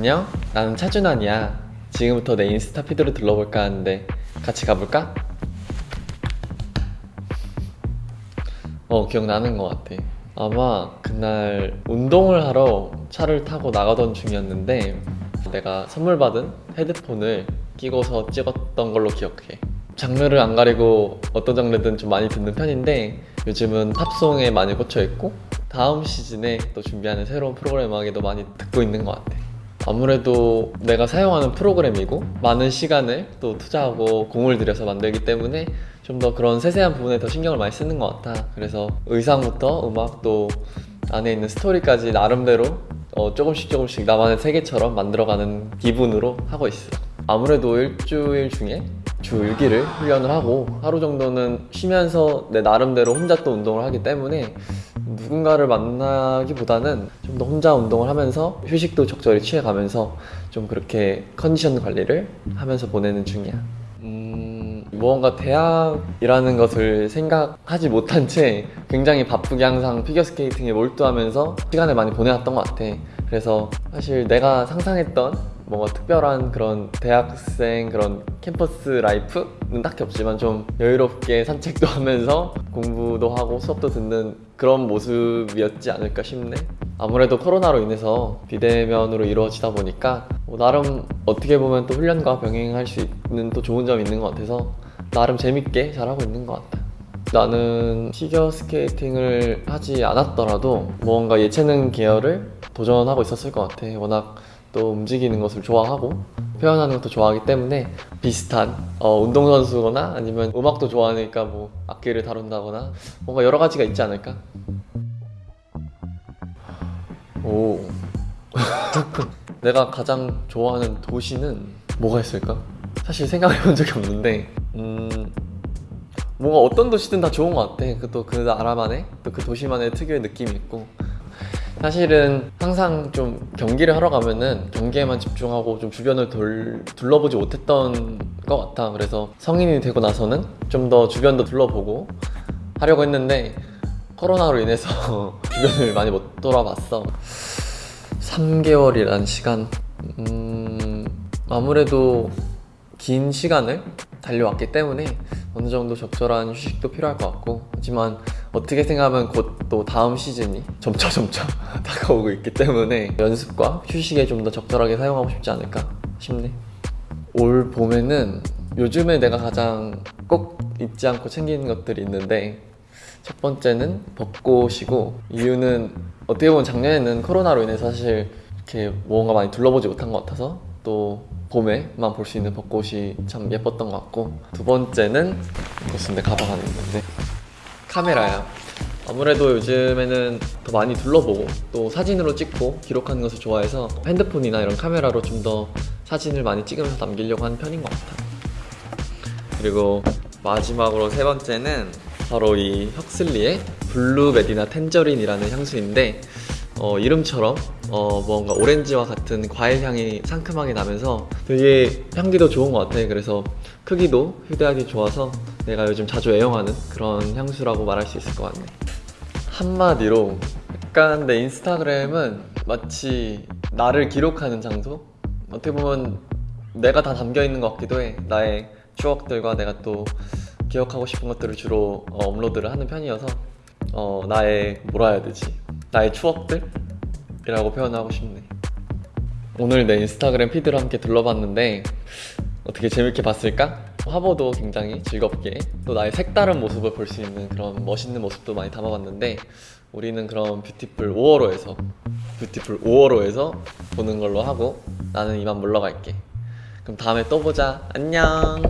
안녕 나는 차준환이야. 지금부터 내 인스타 피드를 둘러볼까 하는데 같이 가볼까? 어 기억나는 것 같아. 아마 그날 운동을 하러 차를 타고 나가던 중이었는데 내가 선물 받은 헤드폰을 끼고서 찍었던 걸로 기억해. 장르를 안 가리고 어떤 장르든 좀 많이 듣는 편인데 요즘은 팝송에 많이 꽂혀 있고 다음 시즌에 또 준비하는 새로운 프로그램 음악에도 많이 듣고 있는 것 같아 아무래도 내가 사용하는 프로그램이고 많은 시간을 또 투자하고 공을 들여서 만들기 때문에 좀 더 그런 세세한 부분에 더 신경을 많이 쓰는 것 같아. 그래서 의상부터 음악 또 안에 있는 스토리까지 나름대로 어, 조금씩 조금씩 나만의 세계처럼 만들어가는 기분으로 하고 있어. 아무래도 일주일 중에 주 6일을 훈련을 하고 하루 정도는 쉬면서 내 나름대로 혼자 또 운동을 하기 때문에 누군가를 만나기보다는 좀 더 혼자 운동을 하면서 휴식도 적절히 취해가면서 좀 그렇게 컨디션 관리를 하면서 보내는 중이야. 음, 무언가 대학이라는 것을 생각하지 못한 채 굉장히 바쁘게 항상 피겨스케이팅에 몰두하면서 시간을 많이 보내왔던 것 같아. 그래서 사실 내가 상상했던 뭔가 특별한 그런 대학생 그런 캠퍼스 라이프는 딱히 없지만 좀 여유롭게 산책도 하면서 공부도 하고 수업도 듣는 그런 모습이었지 않을까 싶네. 아무래도 코로나로 인해서 비대면으로 이루어지다 보니까 뭐 나름 어떻게 보면 또 훈련과 병행할 수 있는 또 좋은 점이 있는 것 같아서 나름 재밌게 잘하고 있는 것 같아 나는 피겨 스케이팅을 하지 않았더라도 뭔가 예체능 계열을 도전하고 있었을 것 같아 워낙 또 움직이는 것을 좋아하고 표현하는 것도 좋아하기 때문에 비슷한 어, 운동선수거나 아니면 음악도 좋아하니까 뭐 악기를 다룬다거나 뭔가 여러 가지가 있지 않을까? 오 내가 가장 좋아하는 도시는 뭐가 있을까? 사실 생각해 본 적이 없는데 음 뭔가 어떤 도시든 다 좋은 것 같아. 그또 그 나라만의 또 그 도시만의 특유의 느낌이 있고. 사실은 항상 좀 경기를 하러 가면은 경기에만 집중하고 좀 주변을 돌, 둘러보지 못했던 것 같아. 그래서 성인이 되고 나서는 좀 더 주변도 둘러보고 하려고 했는데 코로나로 인해서 주변을 많이 못 돌아봤어. 3개월이란 시간. 음, 아무래도 긴 시간을 달려왔기 때문에 어느 정도 적절한 휴식도 필요할 것 같고 하지만 어떻게 생각하면 곧 또 다음 시즌이 점차 점차 다가오고 있기 때문에 연습과 휴식에 좀 더 적절하게 사용하고 싶지 않을까 싶네. 올 봄에는 요즘에 내가 가장 꼭 잊지 않고 챙기는 것들이 있는데 첫 번째는 벚꽃이고 이유는 어떻게 보면 작년에는 코로나로 인해서 사실 이렇게 뭔가 많이 둘러보지 못한 것 같아서 또 봄에만 볼 수 있는 벚꽃이 참 예뻤던 것 같고 두 번째는 이것은 내 가방 안에 있는데 카메라야. 아무래도 요즘에는 더 많이 둘러보고 또 사진으로 찍고 기록하는 것을 좋아해서 핸드폰이나 이런 카메라로 좀 더 사진을 많이 찍으면서 남기려고 하는 편인 것 같아 그리고 마지막으로 세 번째는 바로 이 Huxley의 Blue Medina Tangerine이라는 향수인데 어, 이름처럼 어, 뭔가 오렌지와 같은 과일 향이 상큼하게 나면서 되게 향기도 좋은 것 같아. 그래서 크기도 휴대하기 좋아서 내가 요즘 자주 애용하는 그런 향수라고 말할 수 있을 것 같네. 한마디로 약간 내 인스타그램은 마치 나를 기록하는 장소? 어떻게 보면 내가 다 담겨 있는 것 같기도 해. 나의 추억들과 내가 또 기억하고 싶은 것들을 주로 어, 업로드를 하는 편이어서 어, 나의 뭐라 해야 되지? 나의 추억들 이라고 표현하고 싶네. 오늘 내 인스타그램 피드를 함께 둘러봤는데 어떻게 재밌게 봤을까? 화보도 굉장히 즐겁게 또 나의 색다른 모습을 볼 수 있는 그런 멋있는 모습도 많이 담아봤는데 우리는 그럼 뷰티풀 5월호에서 뷰티풀 5월호에서 보는 걸로 하고 나는 이만 물러갈게. 그럼 다음에 또 보자. 안녕